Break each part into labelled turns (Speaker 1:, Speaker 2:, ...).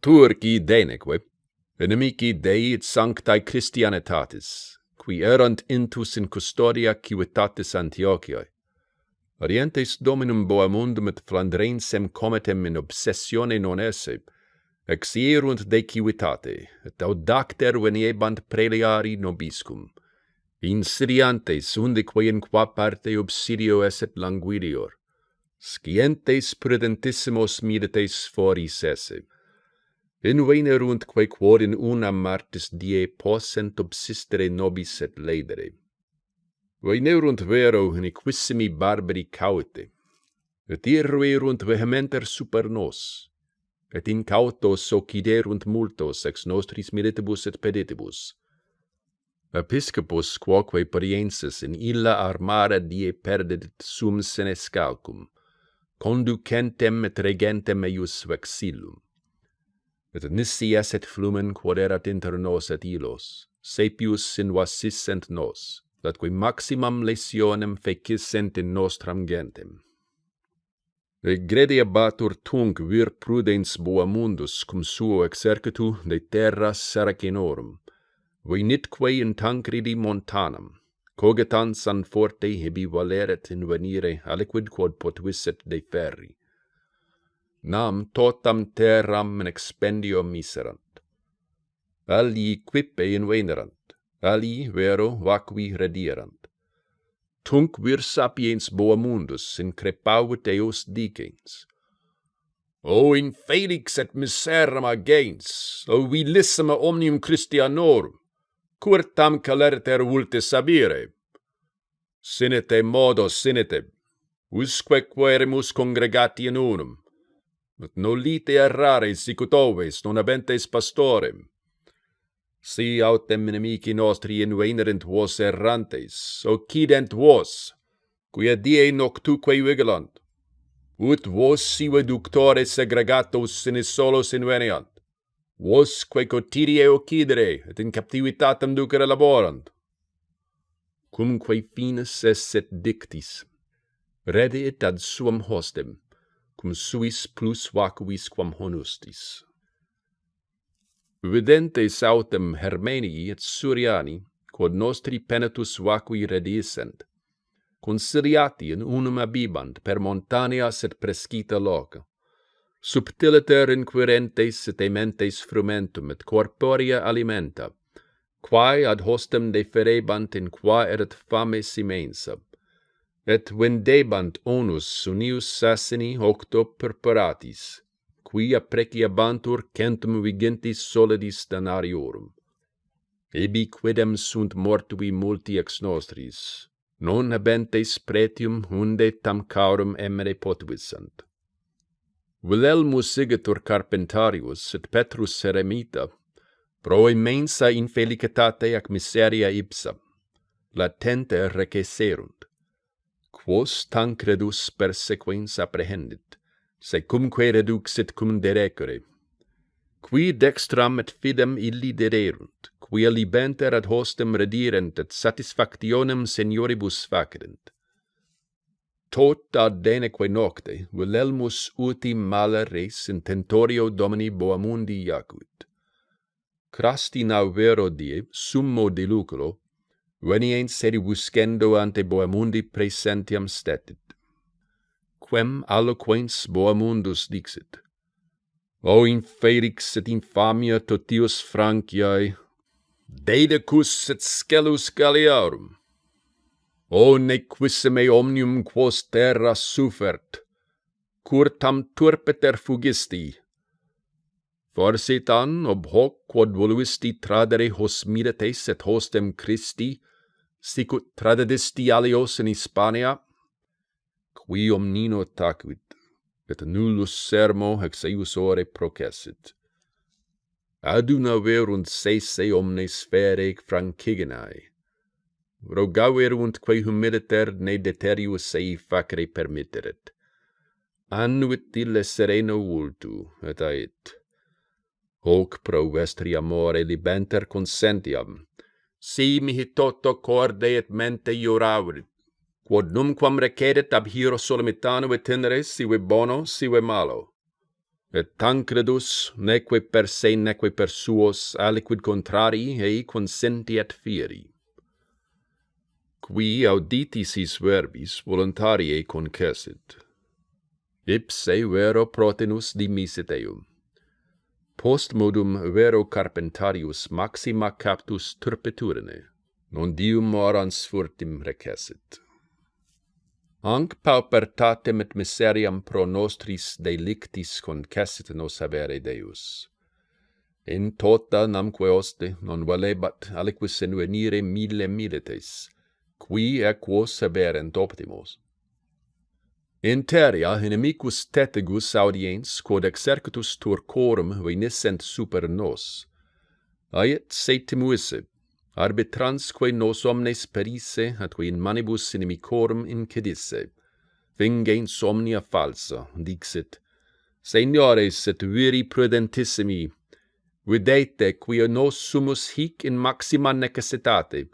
Speaker 1: Turci deneque, inimici Dei et sanctae Christianitatis, qui erant intus in custodia civitatis Antiochiae, Orientes dominum boamundum et Flandrensem cometem in obsessione non esse, exierunt de civitate, et audacter veniebant preliari nobiscum. Insidiantes undique in qua parte obsidio esset languidior, scientes prudentissimos midites foris esse, Envenerunt quae quod in unam martis die possent obsistere nobis et ledere. Venerunt vero in equissimi barbari caute, et irruerunt vehementer super nos, et incautos occiderunt multos ex nostris militibus et peditibus. Episcopus quoque pariensis in illa armara die perdedit sum senescalcum, conducentem et regentem eius vexillum et nisi esset flumen quod erat inter nos et ilos, sepius sinvasissent nos, datque maximam lesionem fecissent in nostram gentem. Regrede abatur tunc vir prudens boa mundus cum suo exercitu de terra Saracenorum, nitque in tancridi montanam, cogitans an forte hebi valeret in venire aliquid quod potuisset de ferri nam totam terram in expendio miserant. Alii quippe invenerant, alii vero vacui redierant. Tunc vir sapiens boa mundus in crepavit eos dicens. O in felix et miseram agens, o vilissima omnium Christianorum, cur tam calerter vulte sabire. Sinete modo sinete, usque queremus congregati in unum, ut nolite errare sicut non habentes pastorem. Si autem inimici nostri invenerent vos errantes, occident vos, quia die noctuque vigilant, ut vos sive ductores segregatos in solos inveniant, vosque cotidie occidere, et in captivitatem ducere laborant. Cumque finis esset dictis, redit ad suam hostem, cum suis plus vacuis quam honustis. Videntes autem Hermenii et Suriani, quod nostri penetus vacui redisent, conciliati in unum abibant per montaneas et prescita loca, subtiliter inquirentes et ementes frumentum et corporea alimenta, quae ad hostem deferebant in qua erat fames immensa, et vendebant onus sunius sassini octo perperatis, qui apreciabantur centum vigentis solidis danariorum. Ebi quidem sunt mortui multi ex nostris, non habentes pretium hunde tam caurum emere potuissant. Wilhelmus sigitur Carpentarius et Petrus Seremita, pro immensa infelicitate ac miseria ipsa, latente recesserunt quos Tancredus persequens apprehendit, secumque reduxit cum derecere. Qui dextram et fidem illi dederunt, quia libenter ad hostem redirent et satisfactionem senioribus facerent. Tot ad deneque nocte Wilhelmus uti mala res intentorio Domini Boamundi jacut. Crasti navero die summo diluculo veniens sedibuscendo ante boemundi presentiam stetit. Quem alloquens boemundus dixit, O infelix et infamia totius Franciae, Dedecus et scelus Galliarum, O nequissime omnium quos terra sufert, curtam turpeter fugisti, Forsitan ob hoc quod voluisti tradere hos mirates et hostem Christi, sicut tradidisti alios in Hispania, qui omnino tacuit, et nullus sermo hex eius ore processit. Aduna verunt sese omnes fere franciginae, rogaverunt quae humiliter ne deterius sei facere permitteret. Annuit ille sereno vultu, et ait. Hoc pro vestri amore libenter consentiam, si mihi toto corde et mente iuravit, quod numquam recedit abhiro solomitano et tenere, sive bono, sive malo. Et tancredus, neque per se neque per suos, aliquid contrarii, ei consenti et fieri. Qui auditis his verbis voluntarie concessit. Ipse vero protinus dimisit eum post modum vero carpentarius maxima captus turpiturine, non dium morans furtim recessit. Anc paupertatem et miseriam pro nostris delictis concessit nos avere Deus. In tota namque oste non valebat aliquis invenire mille milites, qui equos haberent optimos. Interia inimicus tetegus audiens, quod exercitus turcorum venissent super nos. Ait setimuisse, arbitransque nos omnes perisse, atque in manibus inimicorum incidisse. Vingens omnia falsa, dixit, Seniores et viri prudentissimi, videte quia nos sumus hic in maxima necessitate,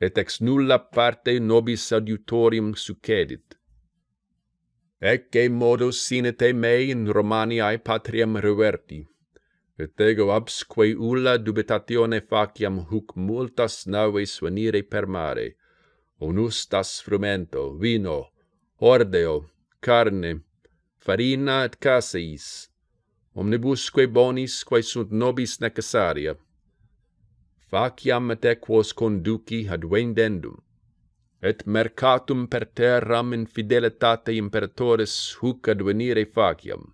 Speaker 1: et ex nulla parte nobis adiutorium succedit ecce modus sine te mei in Romaniae patriam reverti. Et ego absque ulla dubitatione faciam huc multas naves venire per mare, onustas frumento, vino, ordeo, carne, farina et caseis, omnibusque bonis quae sunt nobis necessaria. Faciam et equos conduci ad vendendum et mercatum per terram in fidelitate imperatores huc advenire faciam.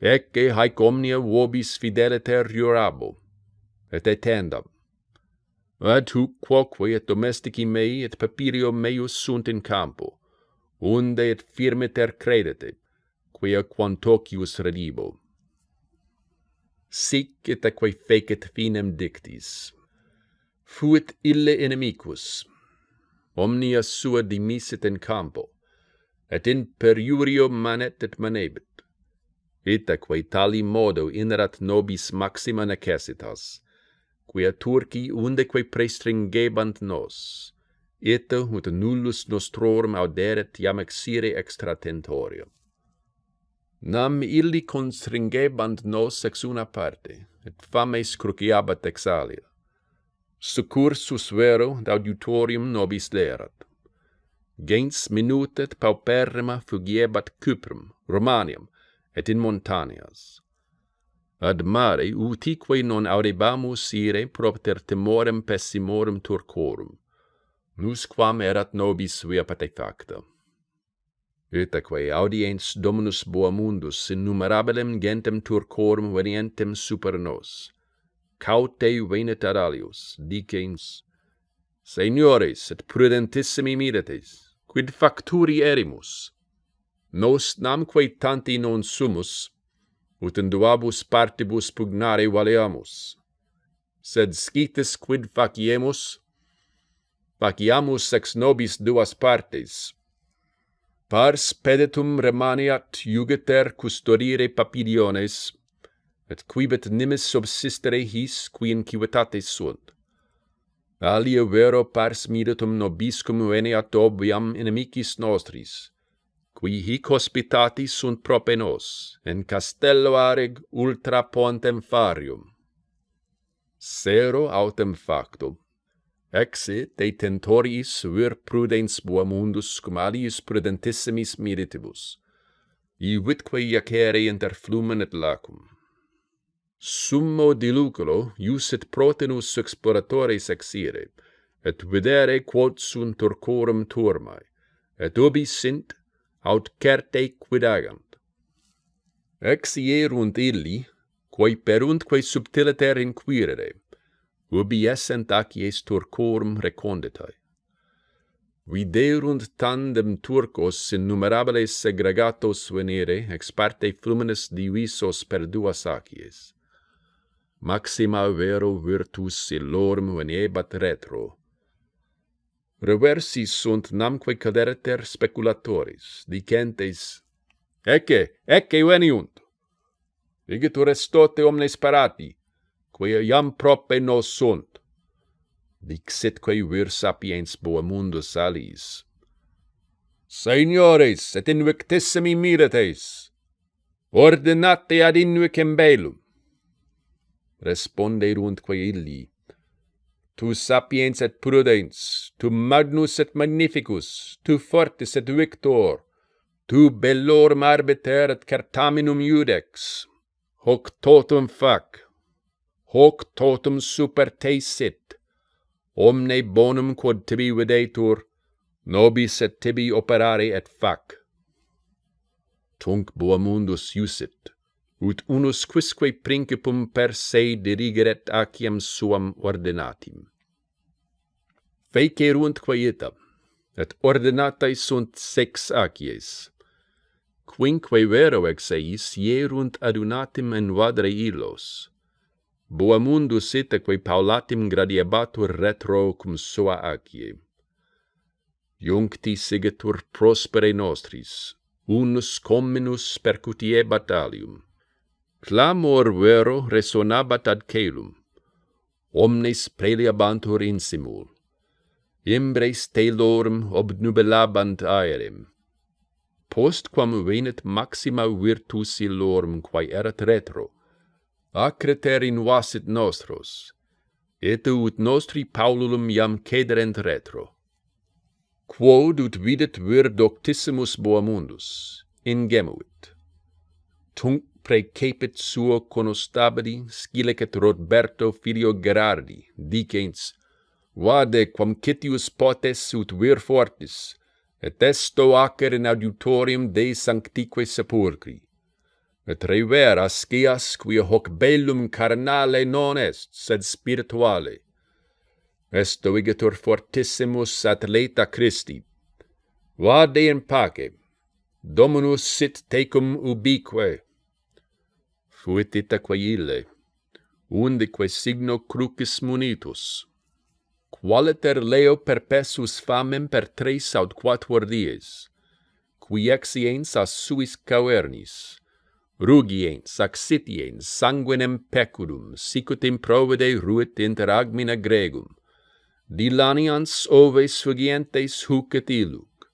Speaker 1: Ecce haec omnia vobis fideliter jurabo, et etendam. Et huc quoque et domestici mei et papirio meius sunt in campo, unde et firmiter credete, quia quantocius redibo. Sic et aquae fecit finem dictis. Fuit ille inimicus, omnia sua dimisit in campo, et in periurio manet et manebit. Itaque tali modo inerat nobis maxima necessitas, quia Turci undeque prestringebant nos, ita ut nullus nostrorum auderet iam exire extra tentorium. Nam illi constringebant nos ex una parte, et fames cruciabat exalia succursus vero d'auditorium nobis lerat. Gens minutet pauperrima fugiebat Cyprum, Romaniam, et in montanias. Ad mare utique non aurebamus ire propter temorem pessimorum turcorum, nusquam erat nobis via patefacta. Itaque audiens Dominus Boamundus innumerabilem gentem turcorum venientem super nos, caute venet ad alius, dicens, Seniores et prudentissimi mirates, quid facturi erimus? Nos namque tanti non sumus, ut in duabus partibus pugnare valeamus. Sed scitis quid faciemus? Faciamus ex nobis duas partes. Pars pedetum remaniat jugiter custodire papiliones, et quibet nimis subsistere his qui in civitate sunt. Alia vero pars miritum nobiscum veniat obviam inimicis nostris, qui hic hospitatis sunt prope nos, en castello areg ultra pontem farium. Sero autem factum, exe detentoriis vir prudens boa mundus cum alius prudentissimis miritibus, i vitque iacere inter flumen et lacum summo diluculo iusit protenus exploratores exire, et videre quod sunt turcorum turmae, et ubi sint, aut certe quidagant. Exierunt illi, quae peruntque subtiliter inquirere, ubi essent acies turcorum reconditae. Viderunt tandem turcos innumerables segregatos venire ex parte fluminis divisos per duas acies maxima vero virtus illorum veniebat retro. Reversi sunt namque caderter speculatoris, dicentes, Ecce, ecce veniunt. Igitur estote omnes parati, quia iam prope nos sunt. Dixitque vir sapiens boamundus alis. Seniores, et invictissimi miretes, ordinate ad invicem belum responderuntque illi, Tu sapiens et prudens, tu magnus et magnificus, tu fortis et victor, tu bellorum arbiter et certaminum judex, hoc totum fac, hoc totum super te sit, omne bonum quod tibi videtur, nobis et tibi operare et fac. Tunc Boamundus mundus usit, ut unus quisque principum per se dirigeret aciam suam ordinatim. Fecerunt quaetam, et ordinatae sunt sex acies, quinque vero ex eis ierunt adunatim in vadre illos. Boa mundus itaque paulatim gradiebatur retro cum sua acie. Iuncti sigetur prospere nostris, unus comminus percutie batalium, Clamor vero resonabat ad celum, Omnes preliabantur insimul. Imbres telorum obnubilabant aerem. Postquam venet maxima virtus illorum quae erat retro. Acreter invasit nostros. Et ut nostri paululum iam cederent retro. Quod ut videt vir doctissimus boamundus, ingemuit. Tunc precepit suo conostabili scilicet Roberto filio Gerardi, dicens, Vade quam citius potes ut vir fortis, et esto acer in auditorium de sanctique sepulcri. Et rever ascias quia hoc bellum carnale non est, sed spirituale. Esto igitur fortissimus atleta Christi. Vade in pace. Dominus sit tecum ubique, fuit itaque ille, undique signo crucis munitus, qualiter leo perpesus famem per tres aut quatuor dies, qui exiens a suis cavernis, rugiens, accitiens, sanguinem pecurum, sicut improvede ruit inter agmina gregum, dilanians oves fugientes hucet iluc,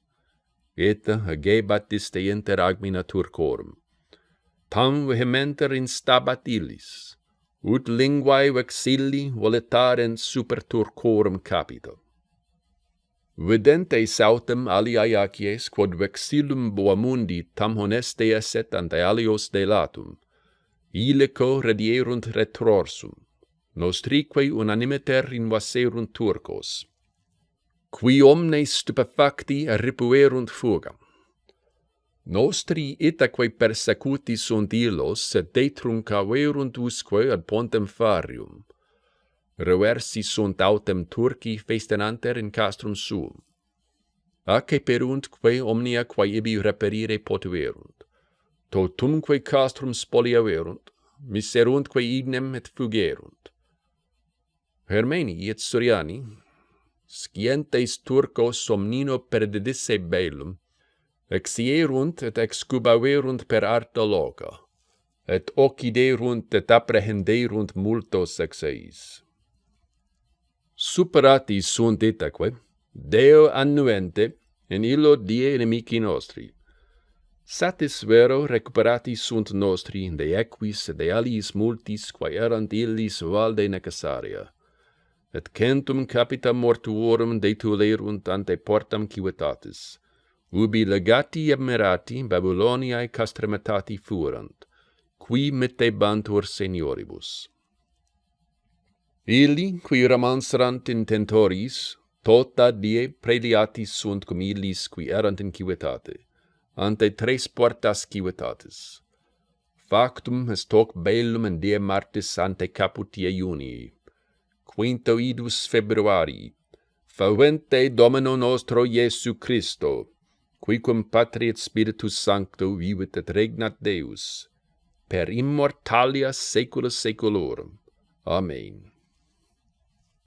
Speaker 1: et agebat iste inter agmina turcorum tam vehementer instabat illis, ut linguae vexilli voletarent super Turcorum capito. Vidente autem aliae acies, quod vexillum boamundi tam honeste esset ante alios delatum, ilico redierunt retrorsum, nostrique unanimiter invaserunt Turcos, qui omnes stupefacti ripuerunt fugam. Nostri itaque persecuti sunt illos, sed detrum caverunt usque ad pontem farium. Reversi sunt autem Turci festenanter in castrum suum. Ace perunt quae omnia quae ibi reperire potuerunt. Totumque castrum spoliaverunt, miseruntque ignem et fugerunt. Hermeni et Suriani, scientes Turcos somnino perdedisse bellum, exierunt et excubaverunt per arto loco, et occiderunt et apprehenderunt multos exeis. Superati sunt itaque, Deo annuente, in illo die inimici nostri. Satis vero recuperati sunt nostri de equis et de aliis multis quae erant illis valde necessaria. Et centum capita mortuorum detulerunt ante portam civitatis, ubi legati emerati Babyloniae castrematati fuerant, qui mittebantur senioribus. Ili, qui ramanserant intentoris, tota die preliatis sunt cum illis qui erant in civetate, ante tres portas civetatis. Factum est hoc bellum in die martis ante caput iunii, quinto idus februarii, favente Domino nostro Iesu Christo, quicum patri et spiritus sancto vivit et regnat Deus per immortalia saecula saeculorum. Amen.